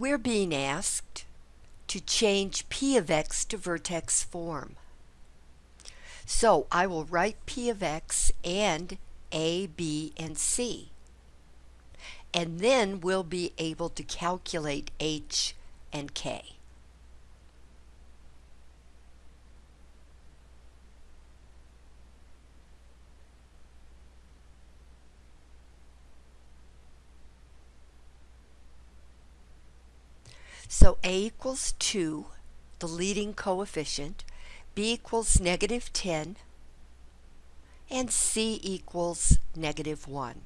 we're being asked to change p of x to vertex form. So I will write p of x and a, b, and c. And then we'll be able to calculate h and k. So A equals 2, the leading coefficient, B equals negative 10, and C equals negative 1.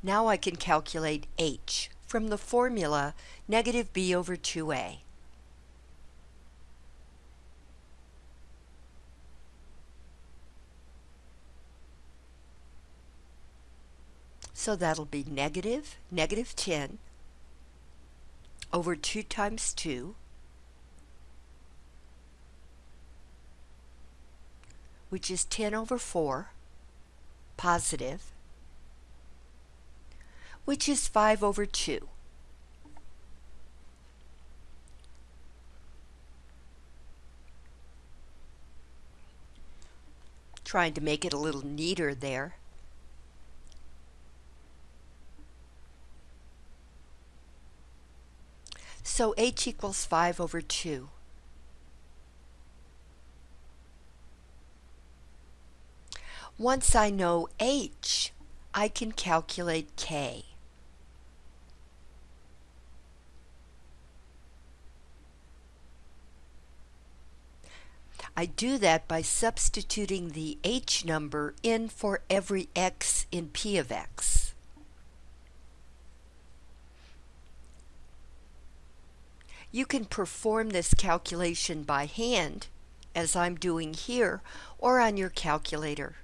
Now I can calculate H from the formula negative B over 2A. So that'll be negative, negative 10 over 2 times 2 which is 10 over 4 positive which is 5 over 2. Trying to make it a little neater there. So h equals 5 over 2. Once I know h, I can calculate k. I do that by substituting the h number in for every x in p of x. You can perform this calculation by hand, as I'm doing here, or on your calculator.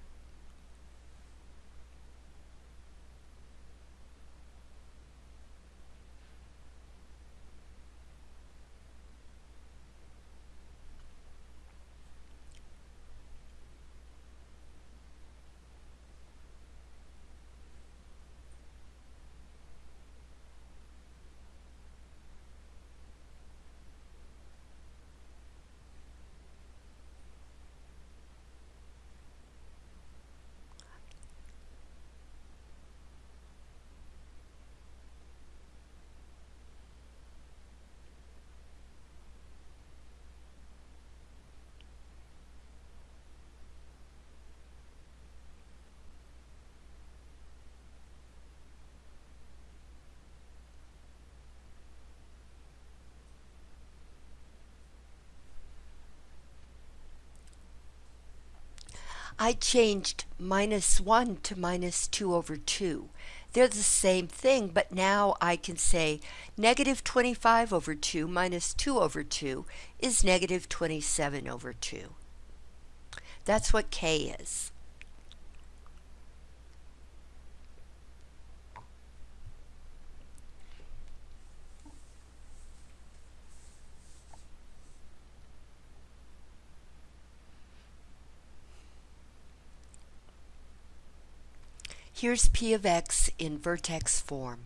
I changed minus 1 to minus 2 over 2. They're the same thing, but now I can say negative 25 over 2 minus 2 over 2 is negative 27 over 2. That's what k is. Here's p of x in vertex form.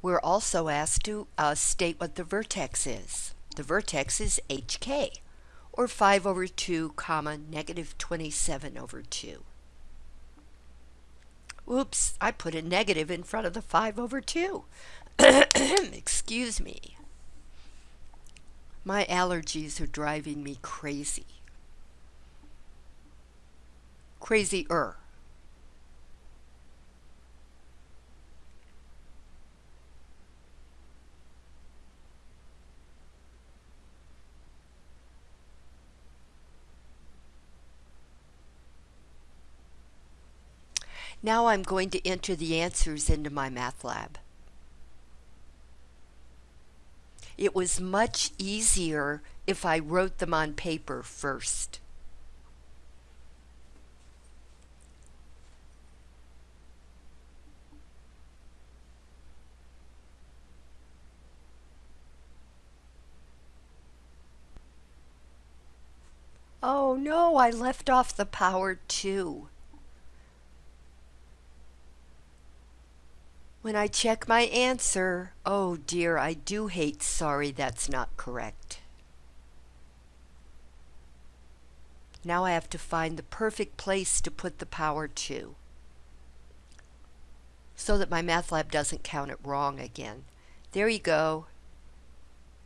We're also asked to uh, state what the vertex is. The vertex is hk, or 5 over 2 comma negative 27 over 2. Oops, I put a negative in front of the 5 over 2. Excuse me. My allergies are driving me crazy. Crazier. Now I'm going to enter the answers into MyMathLab. It was much easier if I wrote them on paper first. Oh no, I left off the power 2. When I check my answer, oh dear, I do hate sorry that's not correct. Now I have to find the perfect place to put the power to so that MyMathLab doesn't count it wrong again. There you go.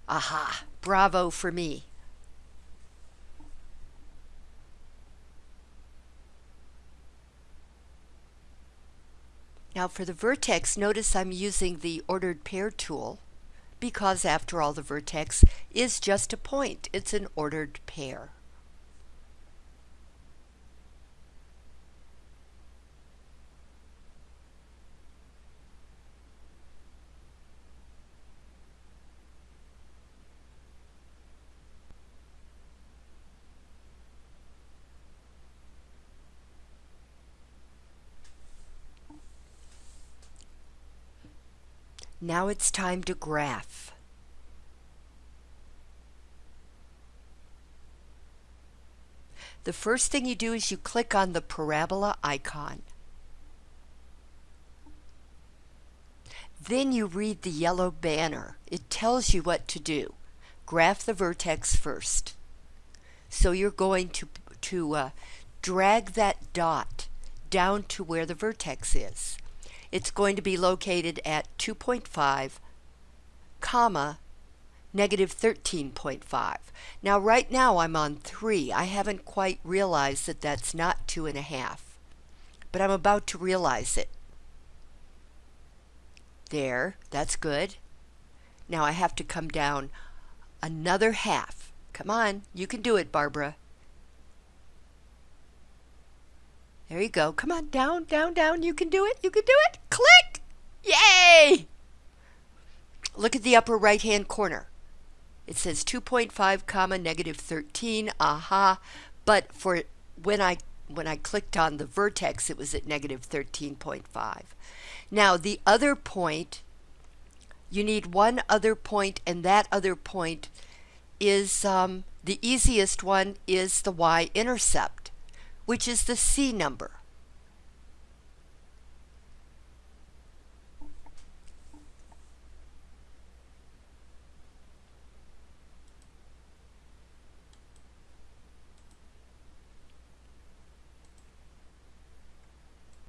Aha, bravo for me. Now for the vertex, notice I'm using the ordered pair tool because after all the vertex is just a point. It's an ordered pair. Now it's time to graph. The first thing you do is you click on the parabola icon. Then you read the yellow banner. It tells you what to do. Graph the vertex first. So you're going to, to uh, drag that dot down to where the vertex is it's going to be located at 2.5 comma negative 13.5. Now right now I'm on 3. I haven't quite realized that that's not 2.5. But I'm about to realize it. There, that's good. Now I have to come down another half. Come on, you can do it, Barbara. There you go. Come on, down, down, down. You can do it. You can do it. At the upper right hand corner. It says 2.5 comma negative 13. Aha. But for when I when I clicked on the vertex, it was at negative 13.5. Now the other point, you need one other point, and that other point is um, the easiest one is the y-intercept which is the C number.